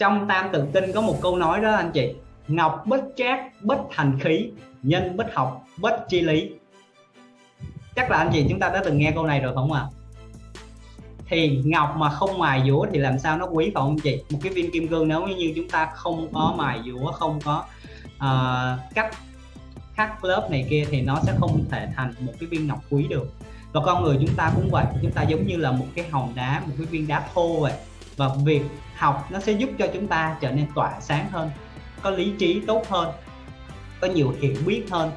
trong tam tự kinh có một câu nói đó anh chị ngọc bất trác bất thành khí nhân bất học bất chi lý. Chắc là anh chị chúng ta đã từng nghe câu này rồi không ạ? À? thì ngọc mà không mài dũa thì làm sao nó quý phải không chị? Một cái viên kim cương nếu như chúng ta không có mài dũa không có uh, cắt khắc lớp này kia thì nó sẽ không thể thành một cái viên ngọc quý được. Và con người chúng ta cũng vậy chúng ta giống như là một cái hòn đá một cái viên đá thô vậy và việc học nó sẽ giúp cho chúng ta trở nên tỏa sáng hơn, có lý trí tốt hơn, có nhiều hiểu biết hơn.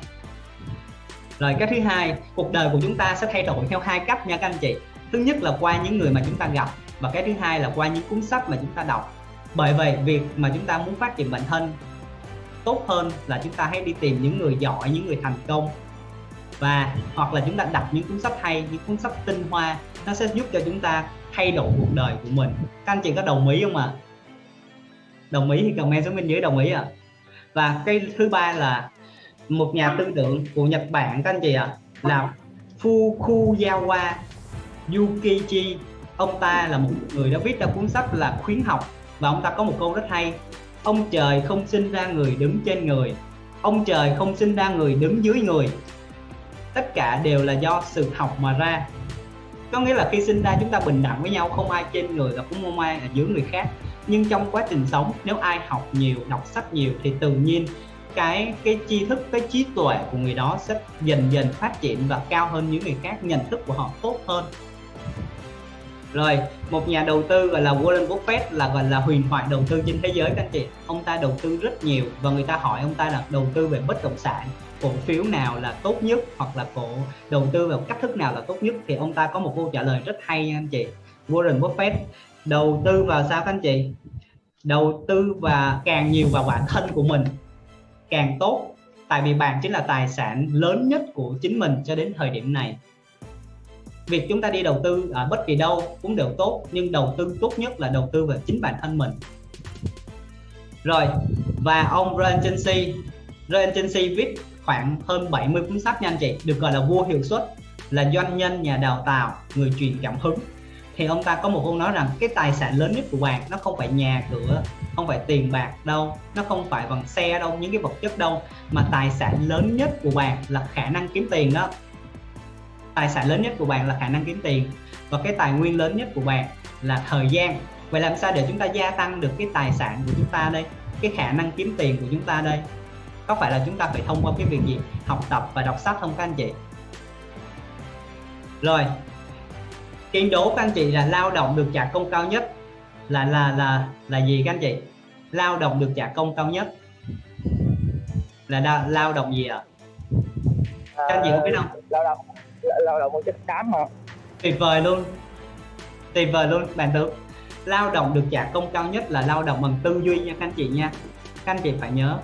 Rồi cái thứ hai, cuộc đời của chúng ta sẽ thay đổi theo hai cách nha các anh chị. Thứ nhất là qua những người mà chúng ta gặp và cái thứ hai là qua những cuốn sách mà chúng ta đọc. Bởi vậy, việc mà chúng ta muốn phát triển bản thân tốt hơn là chúng ta hãy đi tìm những người giỏi, những người thành công. Và hoặc là chúng ta đọc những cuốn sách hay, những cuốn sách tinh hoa, nó sẽ giúp cho chúng ta thay đổi cuộc đời của mình. Các anh chị có đồng ý không ạ? À? đồng ý thì comment xuống bên dưới đồng ý ạ. À? và cái thứ ba là một nhà tư tưởng của Nhật Bản các anh chị ạ à, là Fukuyawa Yukichi. Ông ta là một người đã viết ra cuốn sách là khuyến học và ông ta có một câu rất hay. Ông trời không sinh ra người đứng trên người ông trời không sinh ra người đứng dưới người. Tất cả đều là do sự học mà ra có nghĩa là khi sinh ra chúng ta bình đẳng với nhau, không ai trên người và cũng không ai ở dưới người khác. Nhưng trong quá trình sống, nếu ai học nhiều, đọc sách nhiều thì tự nhiên cái cái tri thức, cái trí tuệ của người đó sẽ dần dần phát triển và cao hơn những người khác, nhận thức của họ tốt hơn rồi, một nhà đầu tư gọi là Warren Buffett là gọi là huyền thoại đầu tư trên thế giới các anh chị. Ông ta đầu tư rất nhiều và người ta hỏi ông ta là đầu tư về bất động sản, cổ phiếu nào là tốt nhất hoặc là cổ đầu tư vào cách thức nào là tốt nhất? Thì ông ta có một câu trả lời rất hay nha anh chị. Warren Buffett, đầu tư vào sao các anh chị? Đầu tư và càng nhiều vào bản thân của mình, càng tốt. Tại vì bạn chính là tài sản lớn nhất của chính mình cho đến thời điểm này việc chúng ta đi đầu tư ở bất kỳ đâu cũng đều tốt, nhưng đầu tư tốt nhất là đầu tư vào chính bản thân mình. Rồi, và ông Ryan Tracy Ryan Tracy viết khoảng hơn 70 cuốn sách nha anh chị, được gọi là vua hiệu suất, là doanh nhân, nhà đào tạo, người truyền cảm hứng. Thì ông ta có một câu nói rằng cái tài sản lớn nhất của bạn nó không phải nhà cửa, không phải tiền bạc đâu, nó không phải bằng xe đâu, những cái vật chất đâu, mà tài sản lớn nhất của bạn là khả năng kiếm tiền đó tài sản lớn nhất của bạn là khả năng kiếm tiền. Và cái tài nguyên lớn nhất của bạn là thời gian. Vậy làm sao để chúng ta gia tăng được cái tài sản của chúng ta đây? Cái khả năng kiếm tiền của chúng ta đây? Có phải là chúng ta phải thông qua cái việc gì? Học tập và đọc sách không các anh chị? Rồi. Kiên đố các anh chị là lao động được trả công cao nhất là là là là gì các anh chị? Lao động được trả công cao nhất là đa, lao động gì ạ? À? các anh chị có biết không? Ờ, lao động lao động một chất xám mà tuyệt vời luôn. Tuyệt vời luôn, bạn tưởng lao động được trả công cao nhất là lao động bằng tư duy nha các anh chị nha. Các anh chị phải nhớ,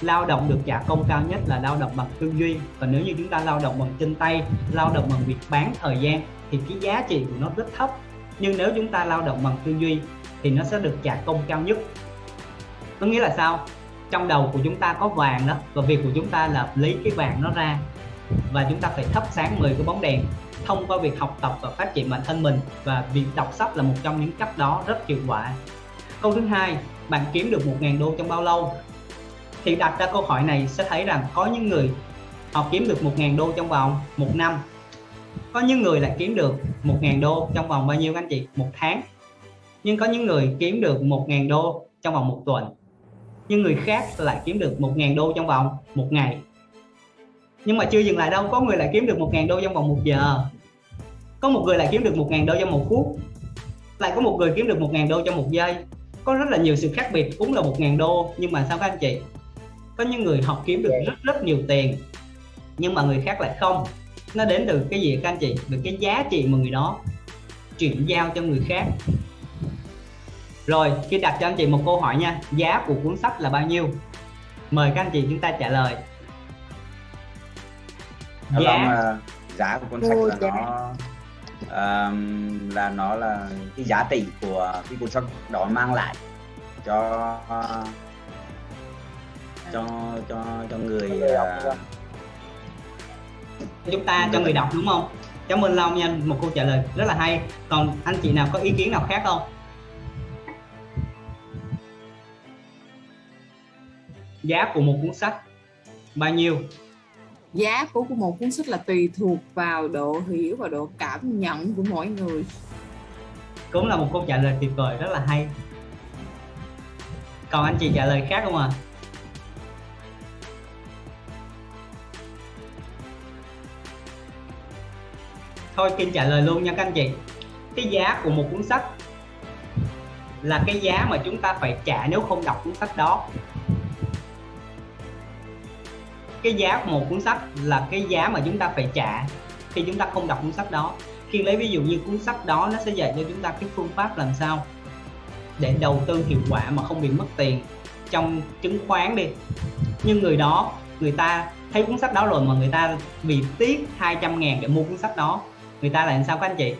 lao động được trả công cao nhất là lao động bằng tư duy. Và nếu như chúng ta lao động bằng chân tay, lao động bằng việc bán thời gian, thì cái giá trị của nó rất thấp. Nhưng nếu chúng ta lao động bằng tư duy, thì nó sẽ được trả công cao nhất. Có nghĩa là sao? Trong đầu của chúng ta có vàng đó, và việc của chúng ta là lấy cái vàng nó ra và chúng ta phải thắp sáng 10 cái bóng đèn thông qua việc học tập và phát triển bản thân mình. Và việc đọc sách là một trong những cách đó rất hiệu quả. Câu thứ hai, bạn kiếm được 1.000 đô trong bao lâu? Thì đặt ra câu hỏi này sẽ thấy rằng có những người họ kiếm được 1.000 đô trong vòng một năm. Có những người lại kiếm được 1.000 đô trong vòng bao nhiêu anh chị? Một tháng. Nhưng có những người kiếm được 1.000 đô trong vòng một tuần. Nhưng người khác lại kiếm được 1.000 đô trong vòng một ngày nhưng mà chưa dừng lại đâu, có người lại kiếm được 1.000 đô trong vòng một giờ. Có một người lại kiếm được 1.000 đô trong một phút. Lại có một người kiếm được 1.000 đô trong một giây. Có rất là nhiều sự khác biệt, cũng là 1.000 đô. Nhưng mà sao các anh chị? Có những người học kiếm được rất rất nhiều tiền, nhưng mà người khác lại không. Nó đến từ cái gì các anh chị? Từ cái giá trị mà người đó chuyển giao cho người khác. Rồi khi đặt cho anh chị một câu hỏi nha. Giá của cuốn sách là bao nhiêu? Mời các anh chị chúng ta trả lời giá vâng, giá của cuốn sách là nó um, là nó là cái giá trị của cái cuốn sách đó mang lại cho cho cho cho người uh, chúng ta cho người đọc đúng không? Cảm ơn long nha một câu trả lời rất là hay. Còn anh chị nào có ý kiến nào khác không? Giá của một cuốn sách bao nhiêu giá của một cuốn sách là tùy thuộc vào độ hiểu và độ cảm nhận của mỗi người. Cũng là một câu trả lời tuyệt vời, rất là hay. Còn anh chị trả lời khác không ạ? À? thôi, Kim trả lời luôn nha các anh chị. Cái giá của một cuốn sách là cái giá mà chúng ta phải trả nếu không đọc cuốn sách đó cái giá một cuốn sách là cái giá mà chúng ta phải trả khi chúng ta không đọc cuốn sách đó. Khi lấy ví dụ như cuốn sách đó, nó sẽ dạy cho chúng ta cái phương pháp làm sao để đầu tư hiệu quả mà không bị mất tiền trong chứng khoán đi. Nhưng người đó, người ta thấy cuốn sách đó rồi mà người ta vì tiếc 200 ngàn để mua cuốn sách đó, người ta lại làm sao các anh chị?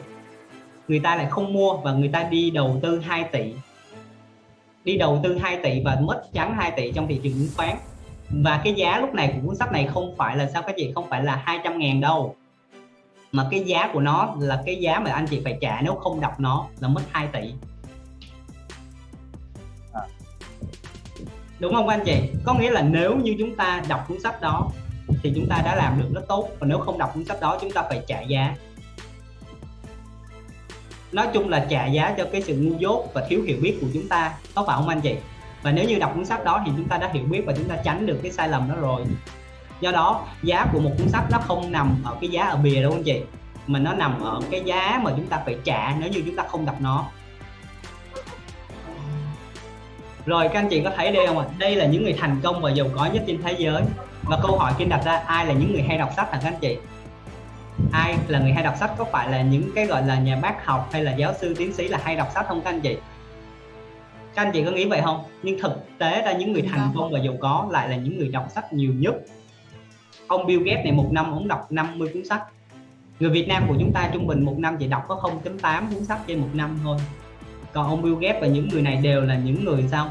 Người ta lại không mua và người ta đi đầu tư 2 tỷ. Đi đầu tư 2 tỷ và mất trắng 2 tỷ trong thị trường chứng khoán và cái giá lúc này của cuốn sách này không phải là sao các chị không phải là 200 ngàn đâu. Mà cái giá của nó là cái giá mà anh chị phải trả nếu không đọc nó là mất 2 tỷ. À. đúng không anh chị? Có nghĩa là nếu như chúng ta đọc cuốn sách đó thì chúng ta đã làm được rất tốt. Còn nếu không đọc cuốn sách đó chúng ta phải trả giá. Nói chung là trả giá cho cái sự ngu dốt và thiếu hiểu biết của chúng ta. Có phải không anh chị và nếu như đọc cuốn sách đó thì chúng ta đã hiểu biết và chúng ta tránh được cái sai lầm đó rồi. Do đó, giá của một cuốn sách nó không nằm ở cái giá ở bìa đâu anh chị, mà nó nằm ở cái giá mà chúng ta phải trả nếu như chúng ta không đọc nó. Rồi, các anh chị có thấy đây không ạ? Đây là những người thành công và giàu có nhất trên thế giới. Và câu hỏi kinh đặt ra, ai là những người hay đọc sách hả các anh chị? Ai là người hay đọc sách? Có phải là những cái gọi là nhà bác học hay là giáo sư, tiến sĩ là hay đọc sách không các anh chị? Các anh chị có nghĩ vậy không? Nhưng thực tế ra những người thành công và giàu có lại là những người đọc sách nhiều nhất. Ông Bill Gates này một năm ông đọc 50 cuốn sách. Người Việt Nam của chúng ta trung bình một năm chỉ đọc có 0.8 cuốn sách trên một năm thôi. Còn ông Bill Gates và những người này đều là những người sao?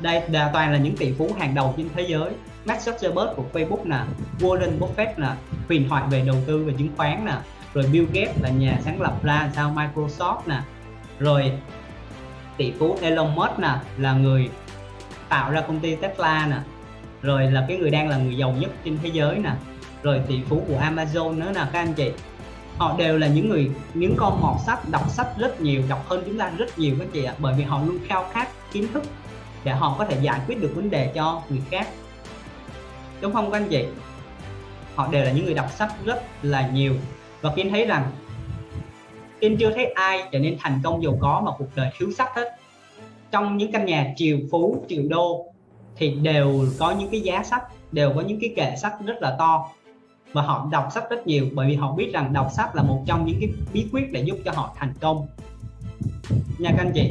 Đây là toàn là những tỷ phú hàng đầu trên thế giới. Mark Zuckerberg của Facebook nè Warren Buffett nè huyền thoại về đầu tư và chứng khoán nè rồi Bill Gates là nhà sáng lập ra sao? Microsoft nè rồi tỷ phú Elon Musk nè, là người tạo ra công ty Tesla nè, rồi là cái người đang là người giàu nhất trên thế giới nè, rồi tỷ phú của Amazon nữa nè, các anh chị. Họ đều là những người, những con mọt sách, đọc sách rất nhiều, đọc hơn chúng ta rất nhiều các anh chị ạ, bởi vì họ luôn khao khát kiến thức để họ có thể giải quyết được vấn đề cho người khác. Đúng không các anh chị? Họ đều là những người đọc sách rất là nhiều và kiến thấy rằng Kiên chưa thấy ai trở nên thành công giàu có mà cuộc đời thiếu sách hết. Trong những căn nhà triệu phú triệu đô thì đều có những cái giá sách, đều có những cái kệ sách rất là to. Và họ đọc sách rất nhiều bởi vì họ biết rằng đọc sách là một trong những cái bí quyết để giúp cho họ thành công. Nha các anh chị